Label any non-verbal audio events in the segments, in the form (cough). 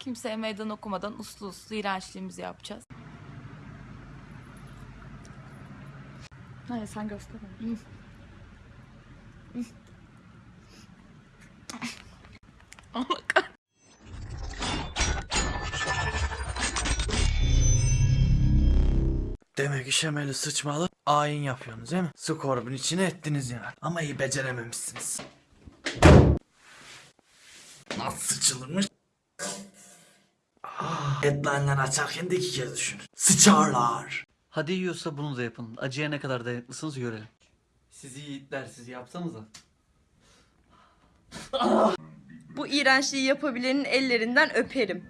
Kimseye meydan okumadan uslu uslu iğrençliğimizi yapacağız. Hayır sen göster. (laughs) Demek işemeli sıçmalı ayin yapıyorsunuz değil mi? Skorbun içine ettiniz yani. Ama iyi becerememişsiniz. Nasıl sıçılırmış? Ah, Headline'ları açarken de iki kez düşünün. Sıçarlar. Hadi yiyorsa bunu da yapın. Acıya ne kadar dayanıklısınız görelim. Sizi yiğitler sizi yapsanıza. Bu iğrençliği yapabilenin ellerinden öperim.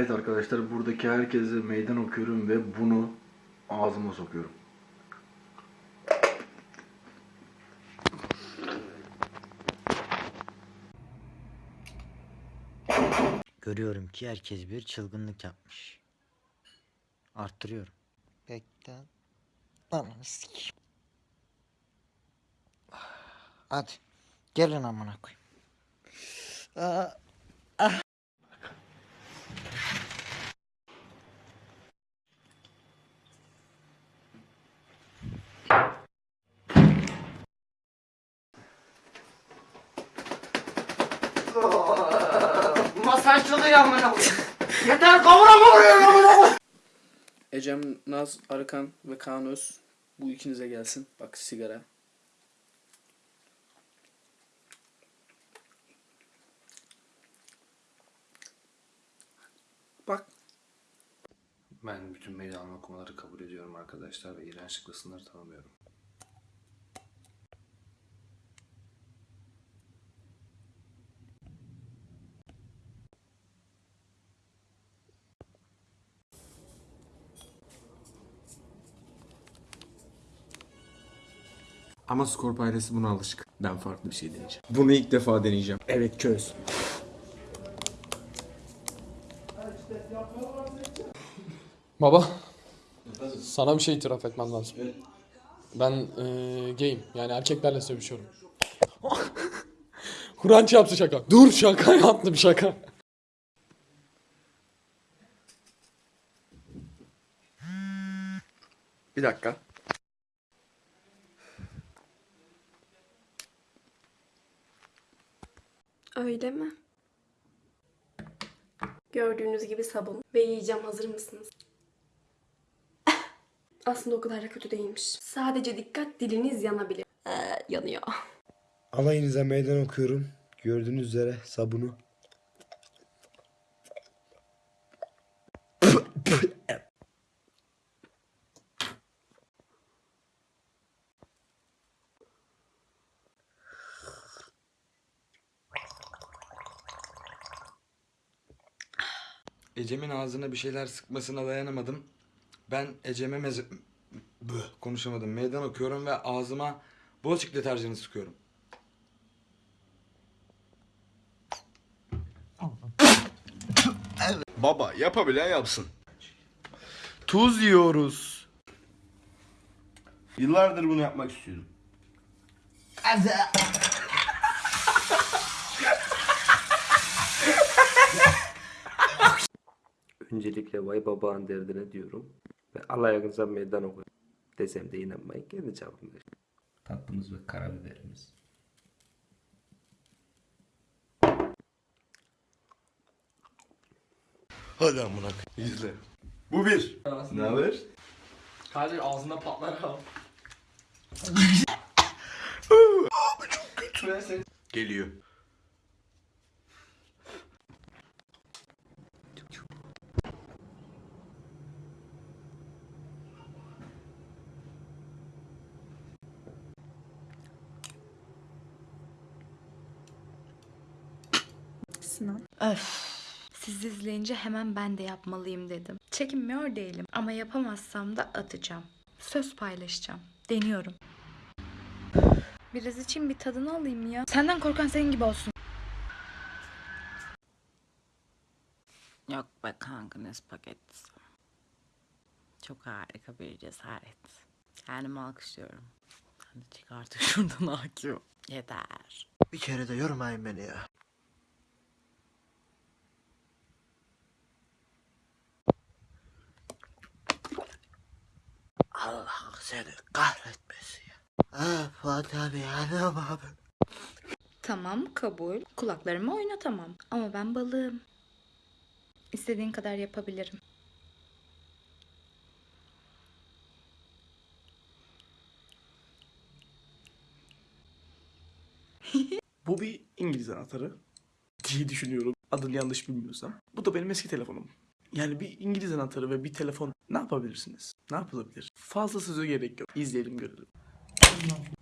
Evet arkadaşlar buradaki herkese meydan okuyorum ve bunu ağzıma sokuyorum. Görüyorum ki herkes bir çılgınlık yapmış. Arttırıyorum. Bekle. Ananı sikeyim. Hadi. Gelin amına koyayım. Aa, Ecem, Naz, Arıkan ve Kaan Öz. Bu ikinize gelsin. Bak sigara. Bak. Ben bütün meydan okumaları kabul ediyorum arkadaşlar ve iğrençlikle sınır tanımıyorum. Ama Scorp ailesi buna alışık. Ben farklı bir şey deneyeceğim. Bunu ilk defa deneyeceğim. Evet çöz. Baba, sana bir şey itiraf etmem lazım. Ben eee gayim. Yani erkeklerle sevişiyorum. (laughs) Kur'an yaptı şaka. Dur şaka yaptım şaka. Bir dakika. Öyle mi? Gördüğünüz gibi sabun ve yiyeceğim hazır mısınız? (laughs) Aslında o kadar da kötü değilmiş. Sadece dikkat diliniz yanabilir. Ee, yanıyor. Alayınıza meydan okuyorum. Gördüğünüz üzere sabunu. Ecem'in ağzına bir şeyler sıkmasına dayanamadım. Ben Ecem'e meze... Böh, konuşamadım. Meydan okuyorum ve ağzıma bol deterjanı sıkıyorum. Baba yapabilen yapsın. Tuz yiyoruz. Yıllardır bunu yapmak istiyorum. Öncelikle vay babağın derdine diyorum ve Allah yakınsa meydan oku desem de inanmayın kendi çapımda. Tatlımız ve karabiberimiz. Hadi amına koyayım. İzle. Bu bir. Ne haber? Kadir ağzında patlar ha. Geliyor. Sinan. Öf. Siz izleyince hemen ben de yapmalıyım dedim. Çekinmiyor değilim ama yapamazsam da atacağım. Söz paylaşacağım. Deniyorum. Biraz için bir tadını alayım ya. Senden korkan senin gibi olsun. Yok be kanka ne spagettisi. Çok harika bir cesaret. Kendimi alkışlıyorum. Hadi çık artık (laughs) şuradan Akif. Yeter. Bir kere de yormayın beni ya. Allah seni kahretmesin ya. Ah anam abi. Tamam kabul. Kulaklarımı oynatamam. Ama ben balığım. İstediğin kadar yapabilirim. (laughs) Bu bir İngiliz anahtarı diye düşünüyorum. Adını yanlış bilmiyorsam. Bu da benim eski telefonum. Yani bir İngiliz anahtarı ve bir telefon ne yapabilirsiniz? Ne yapılabilir? Fazla söze gerek yok. İzleyelim görelim.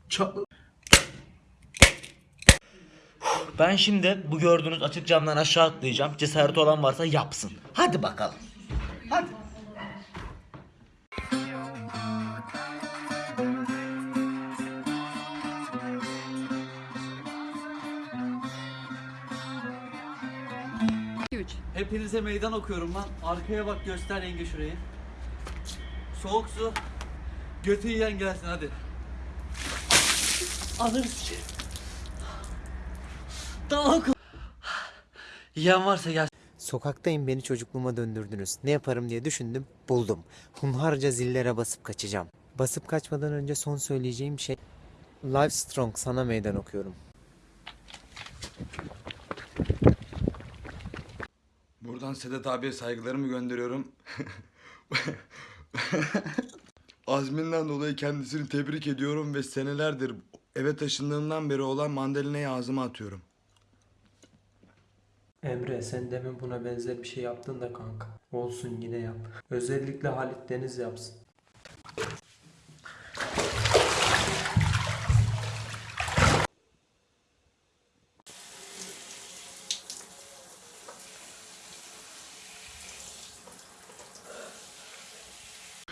Çatlı. Ben şimdi bu gördüğünüz açık camdan aşağı atlayacağım. Cesareti olan varsa yapsın. Hadi bakalım. Hadi. Hepinize meydan okuyorum lan. Arkaya bak göster yenge şurayı. Soğuk su. Götü yiyen gelsin hadi. Ananı sikeyim. Daha oku. Yiyen varsa gel. Sokaktayım beni çocukluğuma döndürdünüz. Ne yaparım diye düşündüm, buldum. Hunharca zillere basıp kaçacağım. Basıp kaçmadan önce son söyleyeceğim şey... Live Strong sana meydan okuyorum. Buradan Sedat abiye saygılarımı gönderiyorum. (laughs) Azminden dolayı kendisini tebrik ediyorum ve senelerdir eve taşındığımdan beri olan mandalinayı ağzıma atıyorum. Emre sen demin buna benzer bir şey yaptın da kanka. Olsun yine yap. Özellikle Halit Deniz yapsın.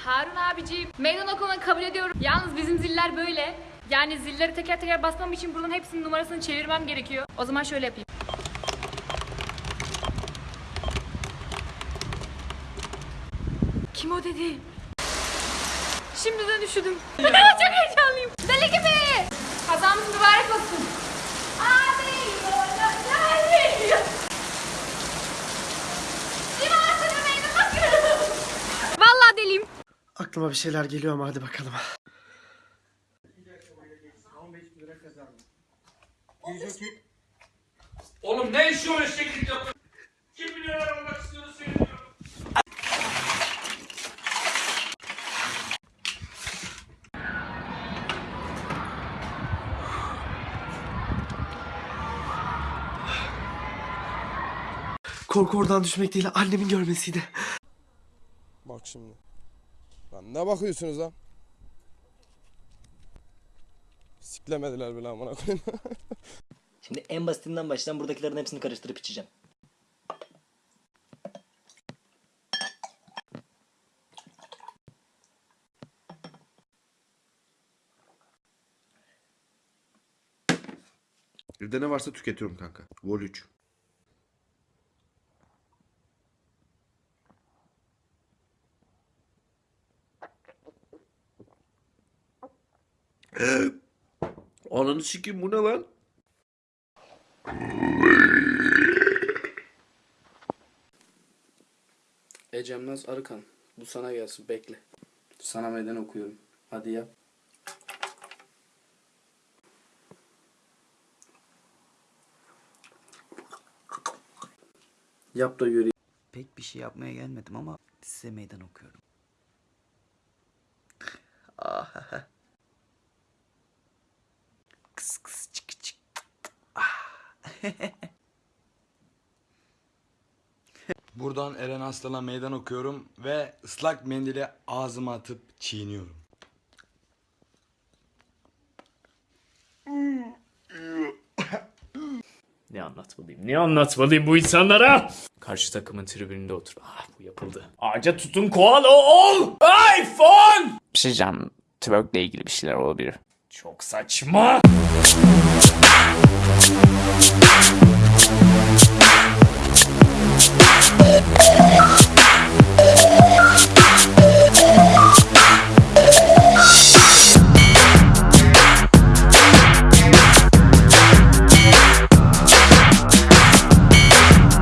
Harun abiciğim meydan okumanı kabul ediyorum. Yalnız bizim ziller böyle. Yani zilleri teker teker basmam için buradan hepsinin numarasını çevirmem gerekiyor. O zaman şöyle yapayım. Kim o dedi? Şimdiden üşüdüm. (laughs) Çok heyecanlıyım. Deli gibi. Kazamız mübarek olsun. Abi. Abi. Limasını meydan okuyorum. Vallahi deliyim. Aklıma bir şeyler geliyor ama hadi bakalım. Oğlum ne işi o eşeklik yapıyorsun? Kim milyoner olmak istiyordu söylüyorum. Korku oradan düşmek değil annemin görmesiydi. Bak şimdi. Lan ne bakıyorsunuz lan? Siklemediler bile amına koyayım. (laughs) Şimdi en basitinden başlayacağım. Buradakilerin hepsini karıştırıp içeceğim. Evde ne varsa tüketiyorum kanka. Vol 3. Ananı sikeyim bu ne lan? Ecem Naz Arıkan. Bu sana gelsin bekle. Sana meydan okuyorum. Hadi yap. Yap da göreyim. Pek bir şey yapmaya gelmedim ama size meydan okuyorum. Ah. Kıs kıs çık çık. Ah. Buradan Eren Aslan'a meydan okuyorum ve ıslak mendili ağzıma atıp çiğniyorum. Ne anlatmalıyım? Ne anlatmalıyım bu insanlara? Karşı takımın tribününde otur. Ah bu yapıldı. Ağaca tutun koala ol. iPhone. Bir şey can. Twerk'le ilgili bir şeyler olabilir. Çok saçma.